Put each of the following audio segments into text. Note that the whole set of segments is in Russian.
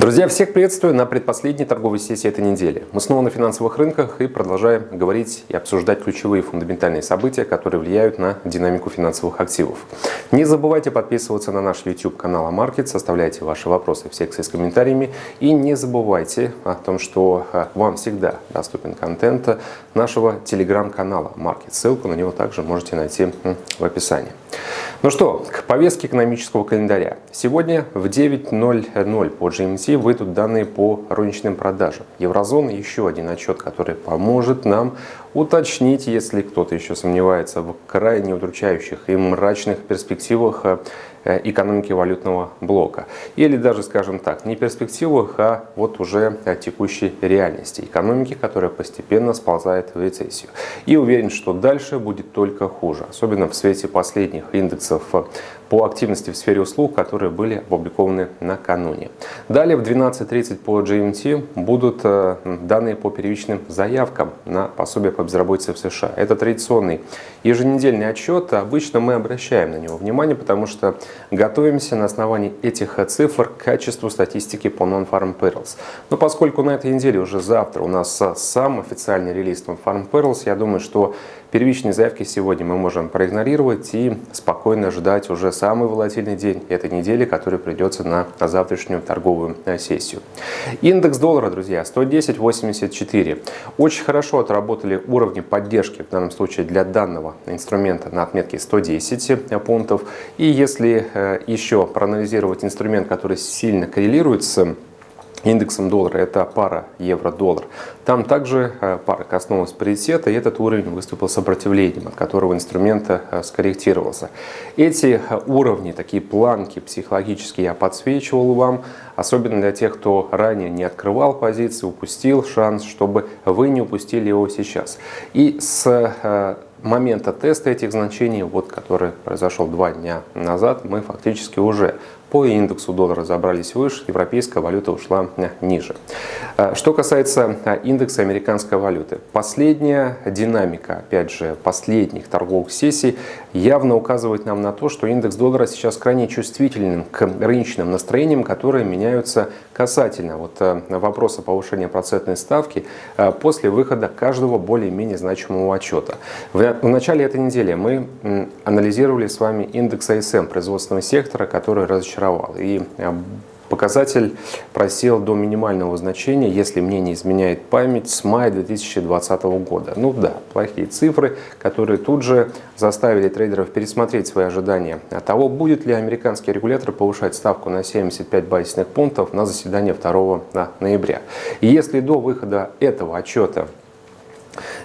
Друзья, всех приветствую на предпоследней торговой сессии этой недели. Мы снова на финансовых рынках и продолжаем говорить и обсуждать ключевые фундаментальные события, которые влияют на динамику финансовых активов. Не забывайте подписываться на наш YouTube канал Амаркет, составляйте ваши вопросы в секции с комментариями и не забывайте о том, что а, вам всегда доступен контент нашего телеграм-канала Маркет. Ссылку на него также можете найти в описании. Ну что, к повестке экономического календаря. Сегодня в 9.00 по GMT выйдут данные по розничным продажам. Еврозона еще один отчет, который поможет нам уточнить, если кто-то еще сомневается в крайне удручающих и мрачных перспективах Э, экономики валютного блока. Или даже, скажем так, не перспективах, а вот уже текущей реальности экономики, которая постепенно сползает в рецессию. И уверен, что дальше будет только хуже, особенно в свете последних индексов по активности в сфере услуг, которые были опубликованы накануне. Далее в 12.30 по GMT будут э, данные по первичным заявкам на пособие по безработице в США. Это традиционный еженедельный отчет. Обычно мы обращаем на него внимание, потому что готовимся на основании этих цифр к качеству статистики по Non-Farm Payrolls. Но поскольку на этой неделе уже завтра у нас сам официальный релиз Non-Farm Payrolls, я думаю, что Первичные заявки сегодня мы можем проигнорировать и спокойно ждать уже самый волатильный день этой недели, который придется на завтрашнюю торговую э, сессию. Индекс доллара, друзья, 110.84. Очень хорошо отработали уровни поддержки, в данном случае для данного инструмента на отметке 110 пунктов. И если э, еще проанализировать инструмент, который сильно коррелирует с индексом доллара, это пара евро-доллар. Там также э, пара коснулась паритета, и этот уровень выступил сопротивлением, от которого инструмент э, скорректировался. Эти э, уровни, такие планки психологические я подсвечивал вам, особенно для тех, кто ранее не открывал позиции, упустил шанс, чтобы вы не упустили его сейчас. И с момента теста этих значений, вот, который произошел два дня назад, мы фактически уже по индексу доллара забрались выше, европейская валюта ушла э, ниже. Э, что касается э, индекса американской валюты, последняя динамика, опять же, последних торговых сессий явно указывает нам на то, что индекс доллара сейчас крайне чувствителен к рыночным настроениям, которые меняются касательно вот вопроса повышения процентной ставки после выхода каждого более-менее значимого отчета. В начале этой недели мы анализировали с вами индекс АСМ производственного сектора, который разочаровал. И э, показатель просел до минимального значения, если мне не изменяет память, с мая 2020 года. Ну да, плохие цифры, которые тут же заставили трейдеров пересмотреть свои ожидания от того, будет ли американский регулятор повышать ставку на 75 базисных пунктов на заседание 2 ноября. И если до выхода этого отчета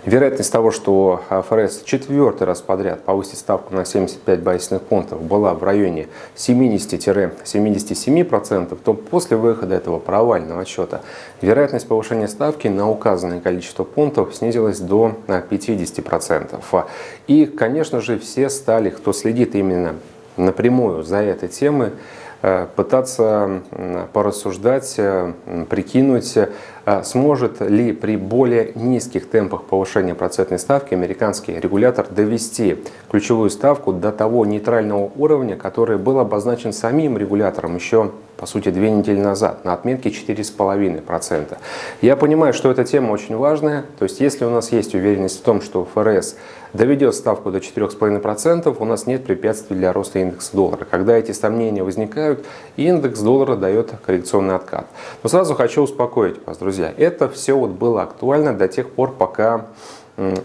Вероятность того, что ФРС четвертый раз подряд повысит ставку на 75 базисных пунктов была в районе 70-77%, то после выхода этого провального отчета вероятность повышения ставки на указанное количество пунктов снизилась до 50%. И, конечно же, все стали, кто следит именно напрямую за этой темой, пытаться порассуждать, э, прикинуть, э, сможет ли при более низких темпах повышения процентной ставки американский регулятор довести ключевую ставку до того нейтрального уровня, который был обозначен самим регулятором еще по сути, две недели назад на отметке 4,5%. Я понимаю, что эта тема очень важная, то есть если у нас есть уверенность в том, что ФРС доведет ставку до 4,5%, у нас нет препятствий для роста индекса доллара. Когда эти сомнения возникают, индекс доллара дает коррекционный откат. Но сразу хочу успокоить вас, друзья, это все вот было актуально до тех пор, пока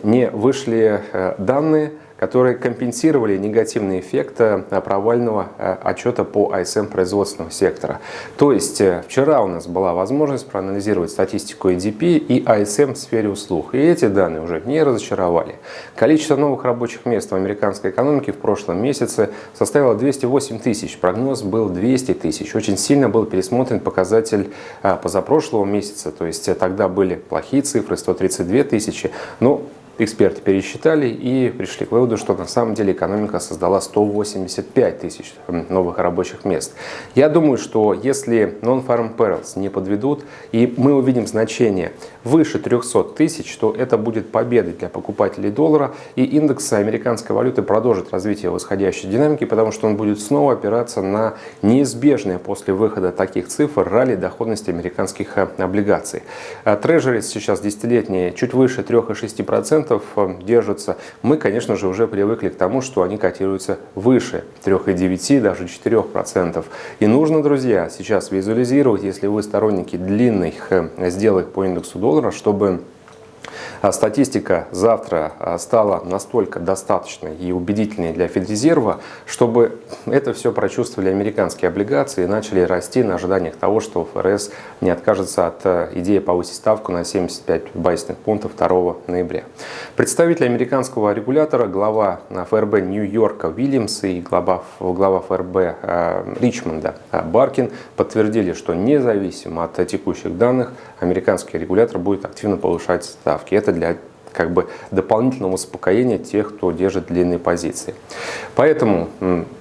не вышли э, данные, которые компенсировали негативный эффект э, провального э, отчета по АСМ производственного сектора. То есть э, вчера у нас была возможность проанализировать статистику EDP и АСМ в сфере услуг. И эти данные уже не разочаровали. Количество новых рабочих мест в американской экономике в прошлом месяце составило 208 тысяч. Прогноз был 200 тысяч. Очень сильно был пересмотрен показатель позапрошлого месяца. То есть тогда были плохие цифры, 132 тысячи. Но эксперты пересчитали и пришли к выводу, что на самом деле экономика создала 185 тысяч новых рабочих мест. Я думаю, что если non-farm payrolls не подведут и мы увидим значение выше 300 тысяч, то это будет победой для покупателей доллара и индекс американской валюты продолжит развитие восходящей динамики, потому что он будет снова опираться на неизбежное после выхода таких цифр ралли доходности американских э, облигаций. Трежерис сейчас десятилетние чуть выше 3,6% э, держатся. Мы, конечно же, уже привыкли к тому, что они котируются выше 3,9%, даже 4%. И нужно, друзья, сейчас визуализировать, если вы сторонники длинных э, сделок по индексу доллара, чтобы статистика завтра а, стала настолько достаточной и убедительной для Федрезерва, чтобы это все прочувствовали американские облигации и начали расти на ожиданиях того, что ФРС не откажется от э, идеи повысить ставку на 75 базисных пунктов 2 ноября. Представитель американского регулятора, глава ФРБ Нью-Йорка Уильямс и глава, глава ФРБ э, Ричмонда э, Баркин подтвердили, что независимо от текущих данных, американский регулятор будет активно повышать ставки. Это для как бы дополнительного успокоения тех, кто держит длинные позиции. Поэтому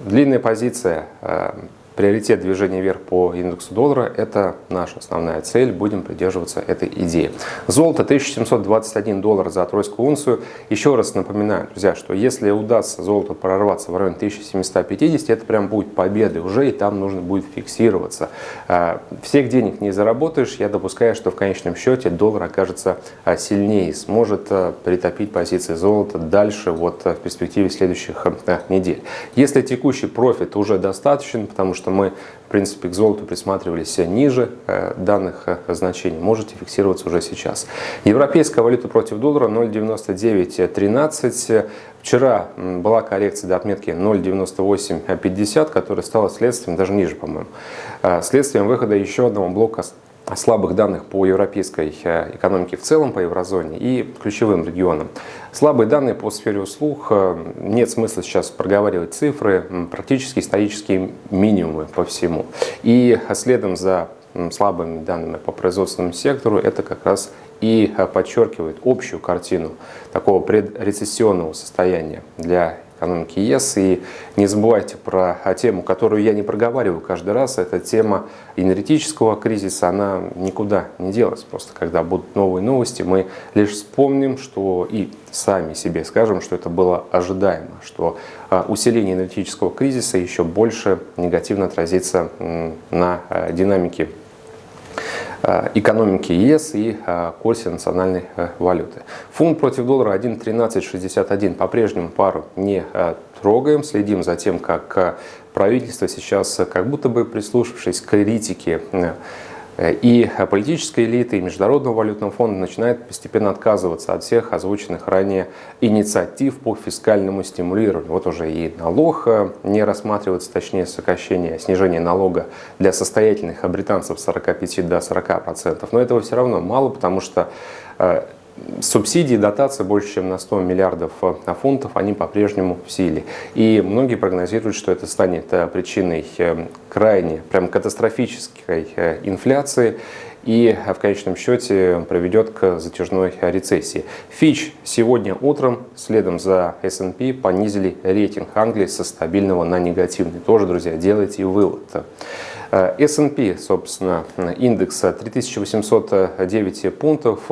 длинная позиция э, приоритет движения вверх по индексу доллара – это наша основная цель, будем придерживаться этой идеи. Золото 1721 доллар за тройскую унцию. Еще раз напоминаю, друзья, что если удастся золото прорваться в район 1750, это прям будет победой уже, и там нужно будет фиксироваться. А, всех денег не заработаешь, я допускаю, что в конечном счете доллар окажется а, сильнее, сможет а, притопить позиции золота дальше вот в перспективе следующих недель. Если текущий профит уже достаточен, потому что что мы, в принципе, к золоту присматривались ниже э, данных э, значений, можете фиксироваться уже сейчас. Европейская валюта против доллара 0,9913. Вчера была коррекция до отметки 0,9850, которая стала следствием, даже ниже, по-моему, э, следствием выхода еще одного блока слабых данных по европейской э, экономике в целом, по еврозоне и ключевым регионам. Слабые данные по сфере услуг, э, нет смысла сейчас проговаривать цифры, практически исторические минимумы по всему. И следом за слабыми данными по производственному сектору, это как раз и э, подчеркивает общую картину такого предрецессионного состояния для экономики ЕС. И не забывайте про тему, которую я не проговариваю каждый раз. Это тема энергетического кризиса. Она никуда не делась. Просто когда будут новые новости, мы лишь вспомним, что и сами себе скажем, что это было ожидаемо, что а, усиление энергетического кризиса еще больше негативно отразится на а, динамике экономики ЕС и э, курсе национальной э, валюты. Фунт против доллара 1.1361. По-прежнему пару не трогаем, следим за тем, как правительство сейчас, как будто бы прислушавшись к критике и политическая элита, и Международного валютного фонда начинает постепенно отказываться от всех озвученных ранее инициатив по фискальному стимулированию. Вот уже и налог э, не рассматривается, точнее сокращение, снижение налога для состоятельных британцев с 45 до 40%. Но этого все равно мало, потому что э, субсидии, дотации больше, чем на 100 миллиардов э, фунтов, они по-прежнему в силе. И многие прогнозируют, что это станет э, причиной э, крайне, прям катастрофической инфляции и в конечном счете приведет к затяжной рецессии. Фич сегодня утром, следом за S&P, понизили рейтинг Англии со стабильного на негативный. Тоже, друзья, делайте вывод. S&P, собственно, индекс 3809 пунктов,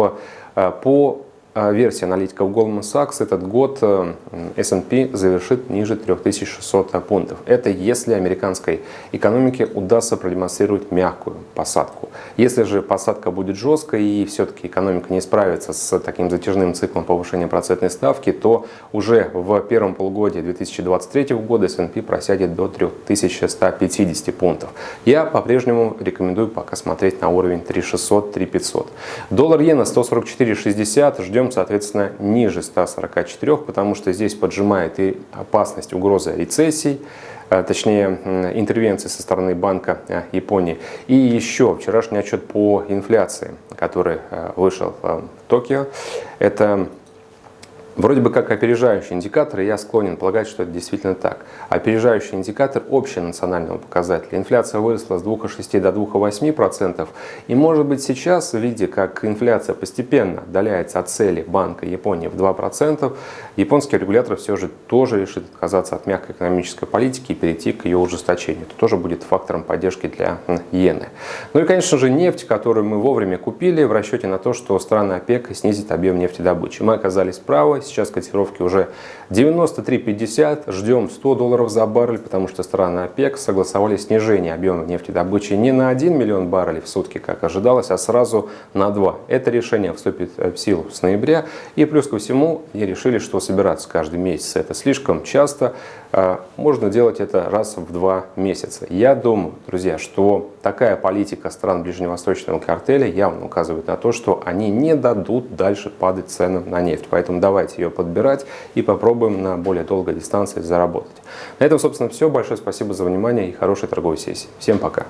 по э, версии аналитиков Goldman Sachs этот год э, S&P завершит ниже 3600 пунктов. Это если американской экономике удастся продемонстрировать мягкую посадку. Если же посадка будет жесткой и все-таки экономика не справится с таким затяжным циклом повышения процентной ставки, то уже в первом полугодии 2023 года S&P просядет до 3150 пунктов. Я по-прежнему рекомендую пока смотреть на уровень 3600-3500. Доллар иена 144.60, ждем, соответственно, ниже 144, потому что здесь поджимает и опасность угрозы рецессии. Э, точнее интервенции со стороны Банка э, Японии. И еще вчерашний отчет по инфляции, который э, вышел в Токио. Это Вроде бы как опережающий индикатор, и я склонен полагать, что это действительно так. Опережающий индикатор общенационального показателя. Инфляция выросла с 2,6 до 2,8%. И может быть сейчас, видя, как инфляция постепенно отдаляется от цели Банка Японии в 2%, японский регулятор все же тоже решит отказаться от мягкой экономической политики и перейти к ее ужесточению. Это тоже будет фактором поддержки для иены. Ну и, конечно же, нефть, которую мы вовремя купили в расчете на то, что страны ОПЕК снизит объем нефтедобычи. Мы оказались правы Сейчас котировки уже 93.50. Ждем 100 долларов за баррель, потому что страны ОПЕК согласовали снижение объема нефтедобычи не на 1 миллион баррелей в сутки, как ожидалось, а сразу на 2. Это решение вступит в силу с ноября. И плюс ко всему, и решили, что собираться каждый месяц это слишком часто. А, можно делать это раз в два месяца. Я думаю, друзья, что такая политика стран ближневосточного картеля явно указывает на то, что они не дадут дальше падать ценам на нефть. Поэтому давайте ее подбирать и попробуем на более долгой дистанции заработать. На этом, собственно, все. Большое спасибо за внимание и хорошей торговой сессии. Всем пока!